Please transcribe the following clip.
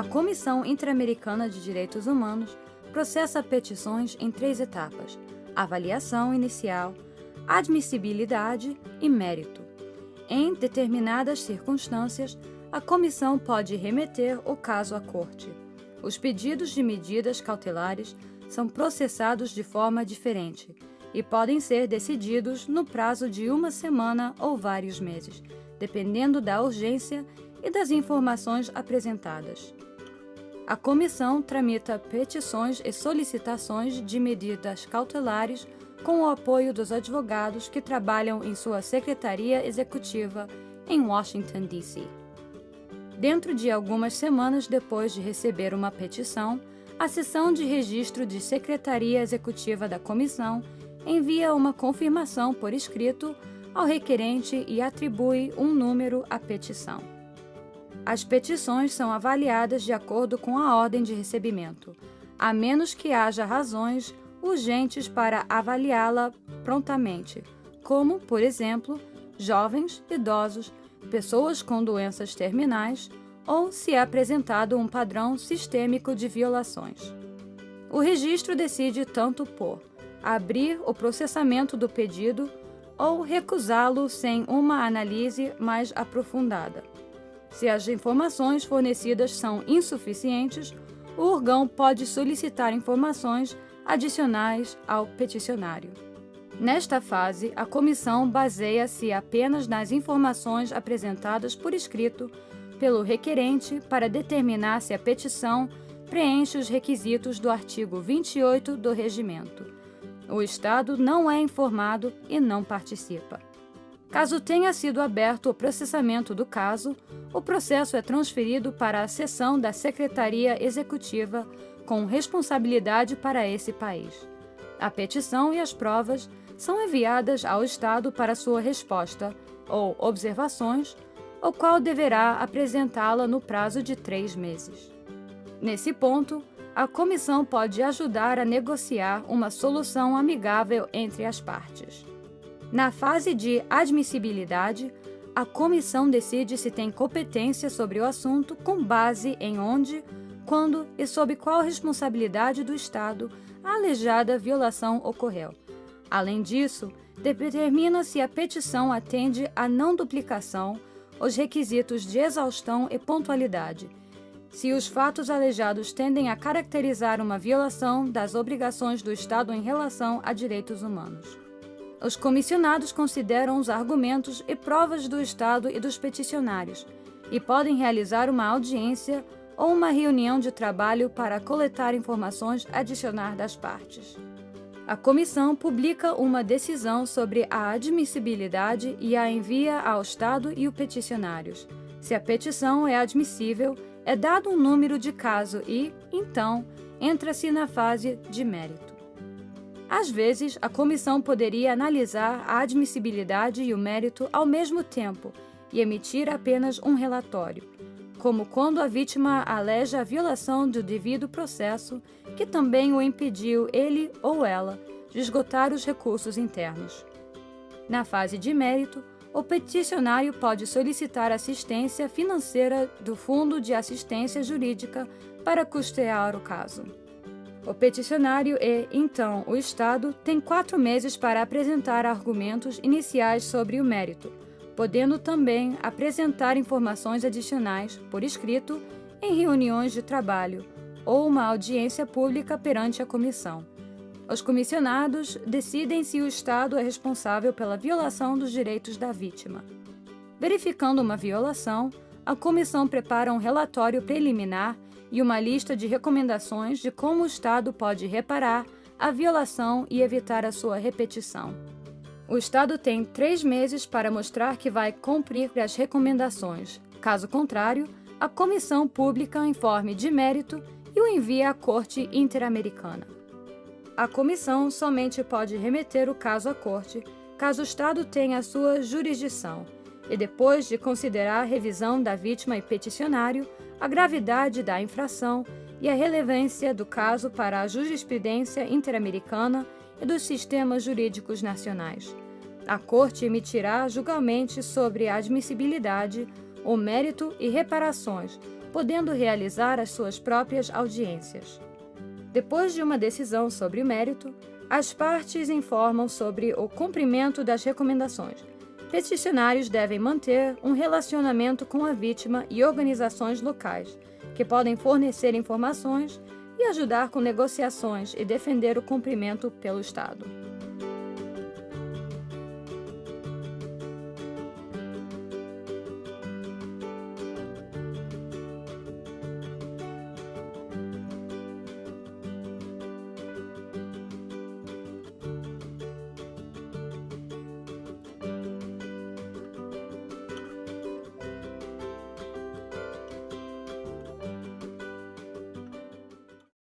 A Comissão Interamericana de Direitos Humanos processa petições em três etapas: avaliação inicial, admissibilidade e mérito. Em determinadas circunstâncias, a comissão pode remeter o caso à corte. Os pedidos de medidas cautelares são processados de forma diferente e podem ser decididos no prazo de uma semana ou vários meses, dependendo da urgência e das informações apresentadas. A comissão tramita petições e solicitações de medidas cautelares com o apoio dos advogados que trabalham em sua secretaria executiva em Washington, D.C. Dentro de algumas semanas depois de receber uma petição, a seção de registro de secretaria executiva da comissão envia uma confirmação por escrito ao requerente e atribui um número à petição. As petições são avaliadas de acordo com a ordem de recebimento, a menos que haja razões urgentes para avaliá-la prontamente, como, por exemplo, jovens, idosos, pessoas com doenças terminais ou se é apresentado um padrão sistêmico de violações. O registro decide tanto por abrir o processamento do pedido ou recusá-lo sem uma análise mais aprofundada. Se as informações fornecidas são insuficientes, o órgão pode solicitar informações adicionais ao peticionário. Nesta fase, a comissão baseia-se apenas nas informações apresentadas por escrito pelo requerente para determinar se a petição preenche os requisitos do artigo 28 do Regimento. O Estado não é informado e não participa. Caso tenha sido aberto o processamento do caso, o processo é transferido para a seção da Secretaria Executiva com responsabilidade para esse país. A petição e as provas são enviadas ao Estado para sua resposta ou observações, o qual deverá apresentá-la no prazo de três meses. Nesse ponto, a comissão pode ajudar a negociar uma solução amigável entre as partes. Na fase de admissibilidade, a comissão decide se tem competência sobre o assunto com base em onde, quando e sob qual responsabilidade do Estado a alejada violação ocorreu. Além disso, determina se a petição atende à não duplicação, os requisitos de exaustão e pontualidade, se os fatos alejados tendem a caracterizar uma violação das obrigações do Estado em relação a direitos humanos. Os comissionados consideram os argumentos e provas do Estado e dos peticionários e podem realizar uma audiência ou uma reunião de trabalho para coletar informações adicionais das partes. A comissão publica uma decisão sobre a admissibilidade e a envia ao Estado e os peticionários. Se a petição é admissível, é dado um número de caso e, então, entra-se na fase de mérito. Às vezes, a comissão poderia analisar a admissibilidade e o mérito ao mesmo tempo e emitir apenas um relatório, como quando a vítima aleja a violação do devido processo, que também o impediu ele ou ela de esgotar os recursos internos. Na fase de mérito, o peticionário pode solicitar assistência financeira do Fundo de Assistência Jurídica para custear o caso. O peticionário e, então, o Estado têm quatro meses para apresentar argumentos iniciais sobre o mérito, podendo também apresentar informações adicionais, por escrito, em reuniões de trabalho ou uma audiência pública perante a comissão. Os comissionados decidem se o Estado é responsável pela violação dos direitos da vítima. Verificando uma violação, a comissão prepara um relatório preliminar e uma lista de recomendações de como o Estado pode reparar a violação e evitar a sua repetição. O Estado tem três meses para mostrar que vai cumprir as recomendações. Caso contrário, a comissão pública informe de mérito e o envia à Corte Interamericana. A comissão somente pode remeter o caso à Corte caso o Estado tenha a sua jurisdição e depois de considerar a revisão da vítima e peticionário, a gravidade da infração e a relevância do caso para a jurisprudência interamericana e dos sistemas jurídicos nacionais. A Corte emitirá julgamento sobre a admissibilidade, o mérito e reparações, podendo realizar as suas próprias audiências. Depois de uma decisão sobre o mérito, as partes informam sobre o cumprimento das recomendações. Peticionários devem manter um relacionamento com a vítima e organizações locais, que podem fornecer informações e ajudar com negociações e defender o cumprimento pelo Estado.